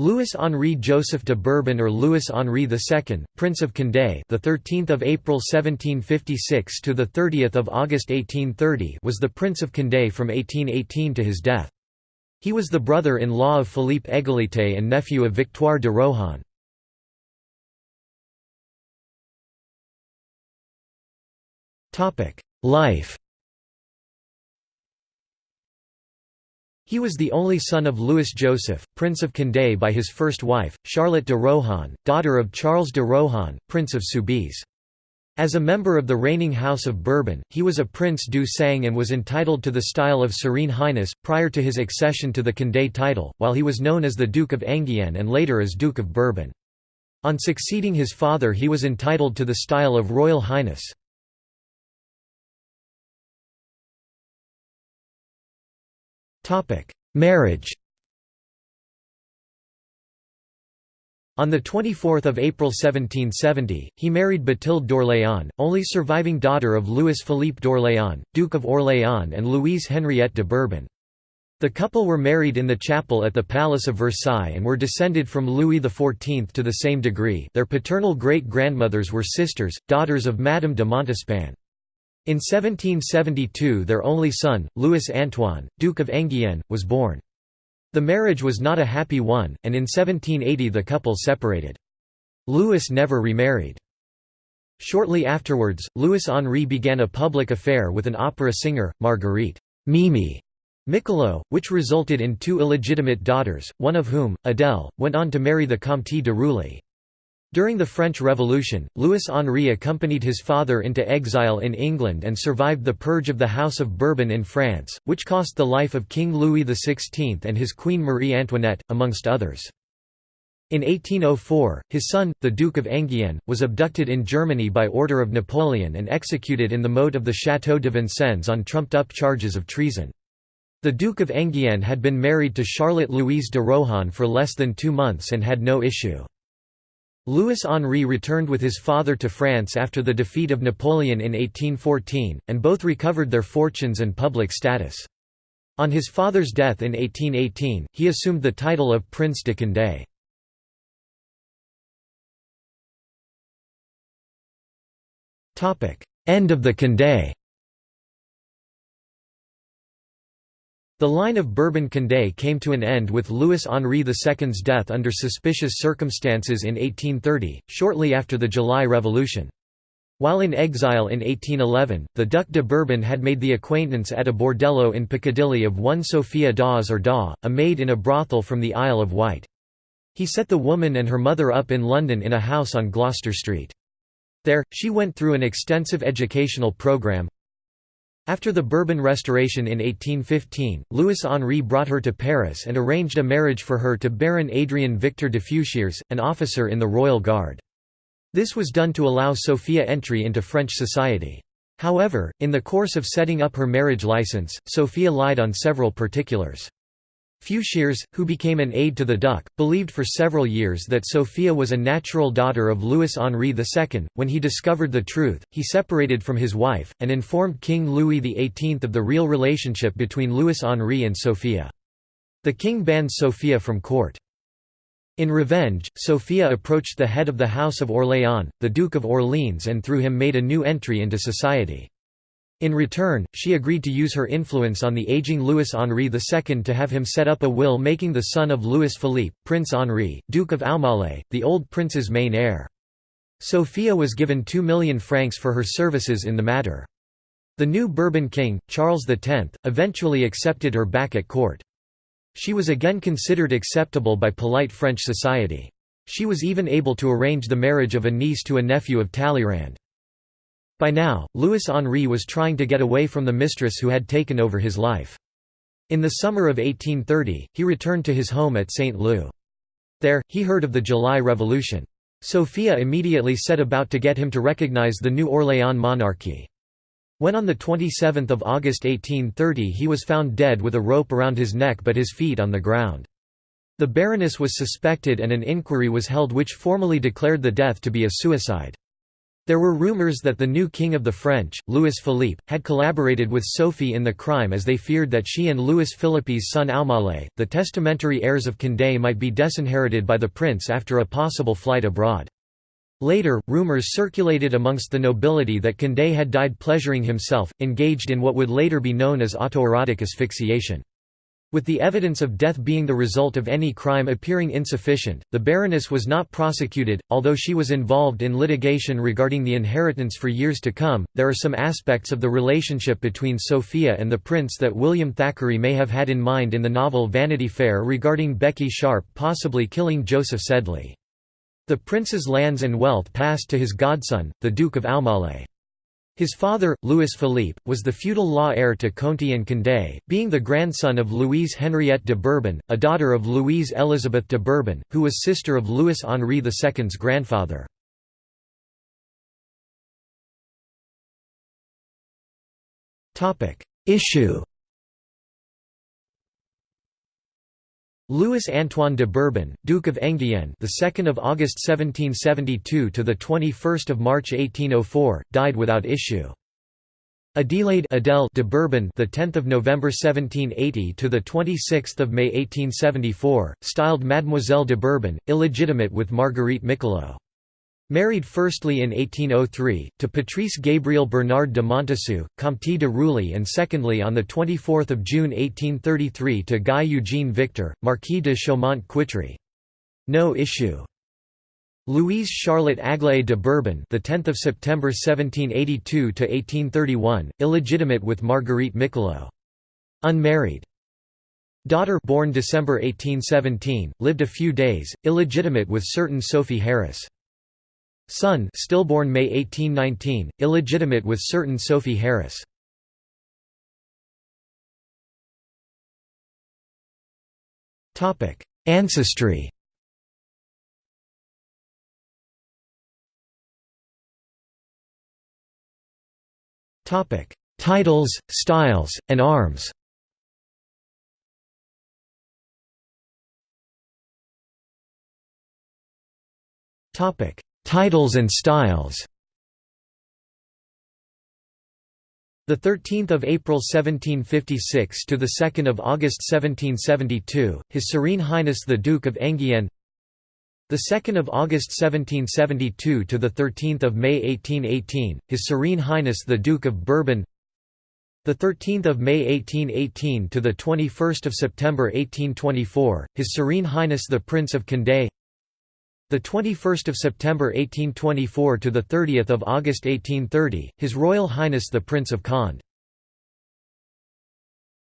Louis-Henri Joseph de Bourbon or Louis-Henri II, Prince of Condé, the 13th of April 1756 to the 30th of August 1830, was the Prince of Condé from 1818 to his death. He was the brother-in-law of Philippe Égalité and nephew of Victoire de Rohan. Topic: Life He was the only son of Louis Joseph, Prince of Condé by his first wife, Charlotte de Rohan, daughter of Charles de Rohan, Prince of Soubise. As a member of the reigning House of Bourbon, he was a Prince du Sang and was entitled to the style of Serene Highness, prior to his accession to the Condé title, while he was known as the Duke of Enghien and later as Duke of Bourbon. On succeeding his father he was entitled to the style of Royal Highness. Marriage On 24 April 1770, he married Bathilde d'Orléans, only surviving daughter of Louis-Philippe d'Orléans, Duke of Orléans and Louise Henriette de Bourbon. The couple were married in the chapel at the Palace of Versailles and were descended from Louis XIV to the same degree their paternal great-grandmothers were sisters, daughters of Madame de Montespan. In 1772 their only son, Louis Antoine, Duke of Enghien, was born. The marriage was not a happy one, and in 1780 the couple separated. Louis never remarried. Shortly afterwards, Louis Henri began a public affair with an opera singer, Marguerite Mimi Michelot, which resulted in two illegitimate daughters, one of whom, Adèle, went on to marry the Comte de Roulis. During the French Revolution, Louis-Henri accompanied his father into exile in England and survived the purge of the House of Bourbon in France, which cost the life of King Louis XVI and his Queen Marie Antoinette, amongst others. In 1804, his son, the Duke of Enghien, was abducted in Germany by order of Napoleon and executed in the moat of the Château de Vincennes on trumped-up charges of treason. The Duke of Enghien had been married to Charlotte Louise de Rohan for less than two months and had no issue. Louis Henri returned with his father to France after the defeat of Napoleon in 1814, and both recovered their fortunes and public status. On his father's death in 1818, he assumed the title of Prince de Condé. End of the Condé The line of Bourbon-Condé came to an end with Louis-Henri II's death under suspicious circumstances in 1830, shortly after the July Revolution. While in exile in 1811, the Duc de Bourbon had made the acquaintance at a bordello in Piccadilly of one Sophia Dawes or Daw, a maid in a brothel from the Isle of Wight. He set the woman and her mother up in London in a house on Gloucester Street. There, she went through an extensive educational programme, after the Bourbon Restoration in 1815, Louis-Henri brought her to Paris and arranged a marriage for her to Baron Adrien Victor de Feuchères, an officer in the Royal Guard. This was done to allow Sophia entry into French society. However, in the course of setting up her marriage license, Sophia lied on several particulars. Feuchères, who became an aide to the Duc, believed for several years that Sophia was a natural daughter of Louis-Henri II. When he discovered the truth, he separated from his wife, and informed King Louis XVIII of the real relationship between Louis-Henri and Sophia. The king banned Sophia from court. In revenge, Sophia approached the head of the House of Orléans, the Duke of Orleans and through him made a new entry into society. In return, she agreed to use her influence on the aging Louis-Henri II to have him set up a will making the son of Louis-Philippe, Prince Henri, Duke of Aumale, the old prince's main heir. Sophia was given 2 million francs for her services in the matter. The new Bourbon king, Charles X, eventually accepted her back at court. She was again considered acceptable by polite French society. She was even able to arrange the marriage of a niece to a nephew of Talleyrand. By now, Louis Henri was trying to get away from the mistress who had taken over his life. In the summer of 1830, he returned to his home at St. Leu. There, he heard of the July Revolution. Sophia immediately set about to get him to recognize the new Orléans monarchy. When on 27 August 1830 he was found dead with a rope around his neck but his feet on the ground. The Baroness was suspected and an inquiry was held which formally declared the death to be a suicide. There were rumors that the new king of the French, Louis Philippe, had collaborated with Sophie in the crime as they feared that she and Louis Philippe's son Aumale, the testamentary heirs of Condé might be disinherited by the prince after a possible flight abroad. Later, rumors circulated amongst the nobility that Condé had died pleasuring himself, engaged in what would later be known as autoerotic asphyxiation. With the evidence of death being the result of any crime appearing insufficient, the Baroness was not prosecuted, although she was involved in litigation regarding the inheritance for years to come. There are some aspects of the relationship between Sophia and the prince that William Thackeray may have had in mind in the novel Vanity Fair regarding Becky Sharp possibly killing Joseph Sedley. The prince's lands and wealth passed to his godson, the Duke of Aumale. His father, Louis Philippe, was the feudal law heir to Conti and Condé, being the grandson of Louise Henriette de Bourbon, a daughter of Louise Elizabeth de Bourbon, who was sister of Louis Henri II's grandfather. Issue Louis Antoine de Bourbon, Duke of Enghien, the 2nd of August 1772 to the 21st of March 1804, died without issue. Adelaide Adele de Bourbon, the 10th of November 1780 to the 26th of May 1874, styled Mademoiselle de Bourbon, illegitimate with Marguerite Michelot. Married firstly in 1803, to Patrice Gabriel Bernard de Montessus, Comte de Rouly and secondly on 24 June 1833 to Guy Eugene Victor, Marquis de Chaumont-Quitry. No issue. Louise Charlotte Aglaé de Bourbon, the 10th of September 1782 to 1831, illegitimate with Marguerite Michelot. Unmarried. Daughter born December 1817, lived a few days, illegitimate with certain Sophie Harris. Son stillborn May 1819, illegitimate with certain Sophie Harris. Ancestry. Titles, styles, and arms. Topic: Titles and styles The 13th of April 1756 to the 2nd of August 1772, His Serene Highness the Duke of Enghien. The 2nd of August 1772 to the 13th of May 1818, His Serene Highness the Duke of Bourbon. The 13th of May 1818 to the 21st of September 1824, His Serene Highness the Prince of Condé. The 21st of September 1824 to the 30th of August 1830, His Royal Highness the Prince of Conde.